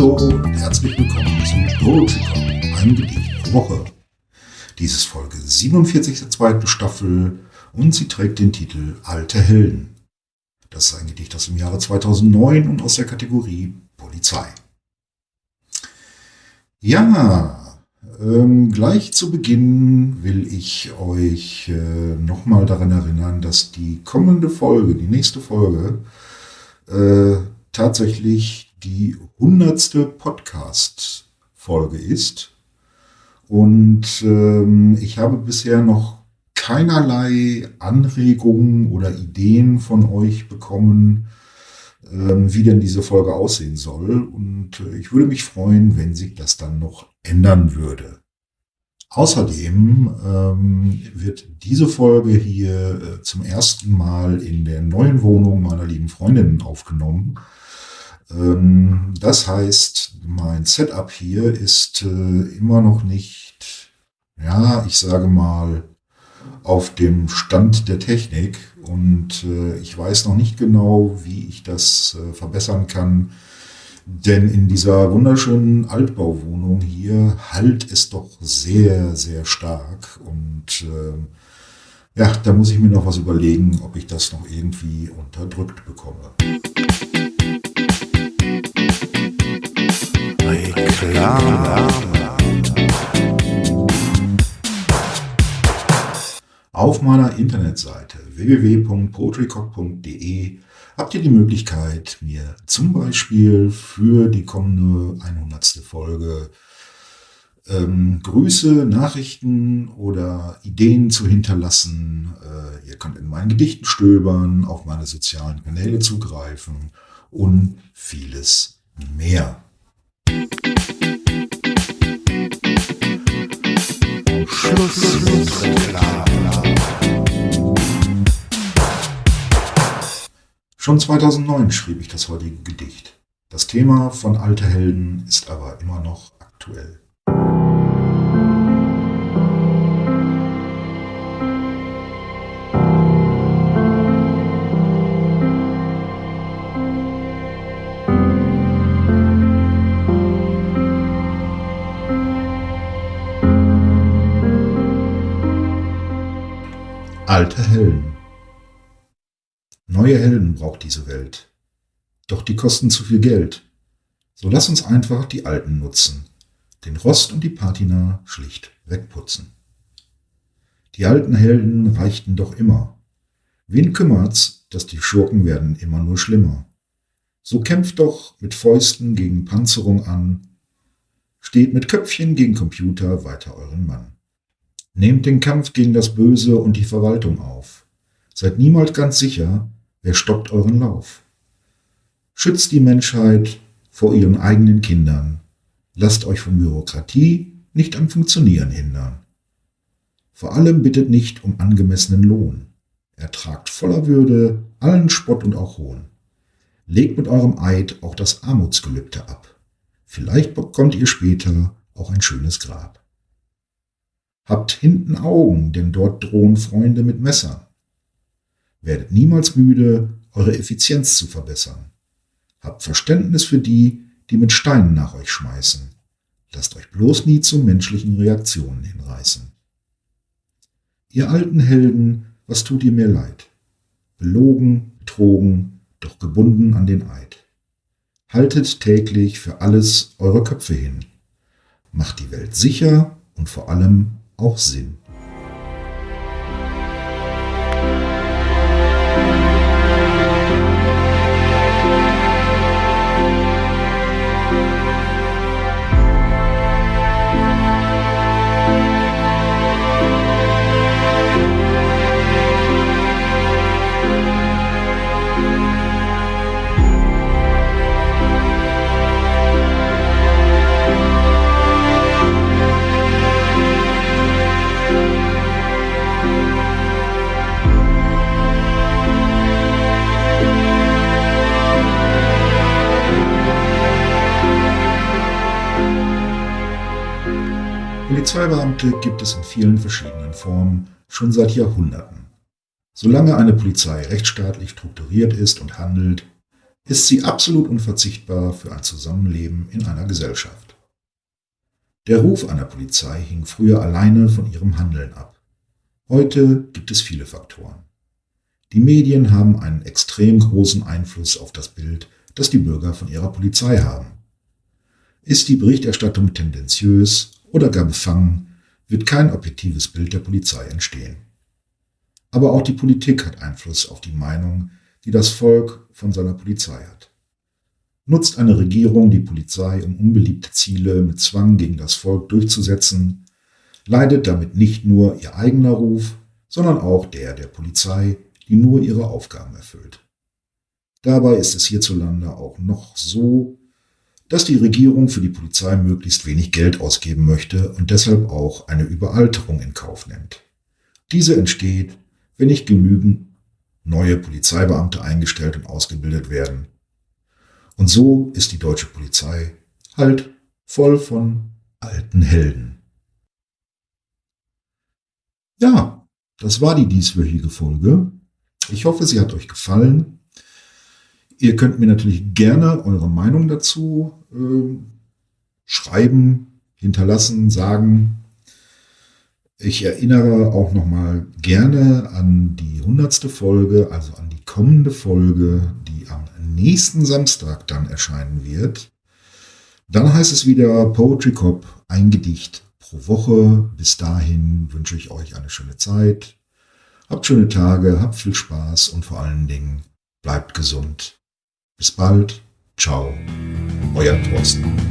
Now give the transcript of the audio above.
Hallo und herzlich willkommen zu Poetrycon, einem Gedicht pro Woche. Dies ist Folge 47 der zweiten Staffel und sie trägt den Titel Alte Helden. Das ist ein Gedicht aus dem Jahre 2009 und aus der Kategorie Polizei. Ja, ähm, gleich zu Beginn will ich euch äh, nochmal daran erinnern, dass die kommende Folge, die nächste Folge, äh, tatsächlich die hundertste Podcast-Folge ist. Und ähm, ich habe bisher noch keinerlei Anregungen oder Ideen von euch bekommen, ähm, wie denn diese Folge aussehen soll. Und äh, ich würde mich freuen, wenn sich das dann noch ändern würde. Außerdem ähm, wird diese Folge hier äh, zum ersten Mal in der neuen Wohnung meiner lieben Freundin aufgenommen. Ähm, das heißt, mein Setup hier ist äh, immer noch nicht, ja, ich sage mal, auf dem Stand der Technik und äh, ich weiß noch nicht genau, wie ich das äh, verbessern kann. Denn in dieser wunderschönen Altbauwohnung hier halt es doch sehr, sehr stark. Und äh, ja, da muss ich mir noch was überlegen, ob ich das noch irgendwie unterdrückt bekomme. Reklame. Auf meiner Internetseite www.poetrycock.de habt ihr die Möglichkeit, mir zum Beispiel für die kommende 100. Folge ähm, Grüße, Nachrichten oder Ideen zu hinterlassen. Äh, ihr könnt in meinen Gedichten stöbern, auf meine sozialen Kanäle zugreifen und vieles mehr. Schluss. Schon 2009 schrieb ich das heutige Gedicht. Das Thema von Alte Helden ist aber immer noch aktuell. Alte Helden Neue Helden braucht diese Welt. Doch die kosten zu viel Geld. So lass uns einfach die alten nutzen. Den Rost und die Patina schlicht wegputzen. Die alten Helden reichten doch immer. Wen kümmert's, dass die Schurken werden immer nur schlimmer? So kämpft doch mit Fäusten gegen Panzerung an. Steht mit Köpfchen gegen Computer weiter euren Mann. Nehmt den Kampf gegen das Böse und die Verwaltung auf. Seid niemals ganz sicher, Wer stoppt euren Lauf? Schützt die Menschheit vor ihren eigenen Kindern. Lasst euch von Bürokratie nicht am Funktionieren hindern. Vor allem bittet nicht um angemessenen Lohn. Ertragt voller Würde allen Spott und auch Hohn. Legt mit eurem Eid auch das Armutsgelübde ab. Vielleicht bekommt ihr später auch ein schönes Grab. Habt hinten Augen, denn dort drohen Freunde mit Messern. Werdet niemals müde, eure Effizienz zu verbessern. Habt Verständnis für die, die mit Steinen nach euch schmeißen. Lasst euch bloß nie zu menschlichen Reaktionen hinreißen. Ihr alten Helden, was tut ihr mir leid? Belogen, betrogen, doch gebunden an den Eid. Haltet täglich für alles eure Köpfe hin. Macht die Welt sicher und vor allem auch Sinn. Polizeibeamte gibt es in vielen verschiedenen Formen schon seit Jahrhunderten. Solange eine Polizei rechtsstaatlich strukturiert ist und handelt, ist sie absolut unverzichtbar für ein Zusammenleben in einer Gesellschaft. Der Ruf einer Polizei hing früher alleine von ihrem Handeln ab. Heute gibt es viele Faktoren. Die Medien haben einen extrem großen Einfluss auf das Bild, das die Bürger von ihrer Polizei haben. Ist die Berichterstattung tendenziös oder gar befangen, wird kein objektives Bild der Polizei entstehen. Aber auch die Politik hat Einfluss auf die Meinung, die das Volk von seiner Polizei hat. Nutzt eine Regierung die Polizei, um unbeliebte Ziele mit Zwang gegen das Volk durchzusetzen, leidet damit nicht nur ihr eigener Ruf, sondern auch der der Polizei, die nur ihre Aufgaben erfüllt. Dabei ist es hierzulande auch noch so, dass die Regierung für die Polizei möglichst wenig Geld ausgeben möchte und deshalb auch eine Überalterung in Kauf nimmt. Diese entsteht, wenn nicht genügend neue Polizeibeamte eingestellt und ausgebildet werden. Und so ist die deutsche Polizei halt voll von alten Helden. Ja, das war die dieswöchige Folge. Ich hoffe, sie hat euch gefallen. Ihr könnt mir natürlich gerne eure Meinung dazu äh, schreiben, hinterlassen, sagen. Ich erinnere auch nochmal gerne an die hundertste Folge, also an die kommende Folge, die am nächsten Samstag dann erscheinen wird. Dann heißt es wieder Poetry Cop, ein Gedicht pro Woche. Bis dahin wünsche ich euch eine schöne Zeit. Habt schöne Tage, habt viel Spaß und vor allen Dingen bleibt gesund. Bis bald. Ciao. Euer Thorsten.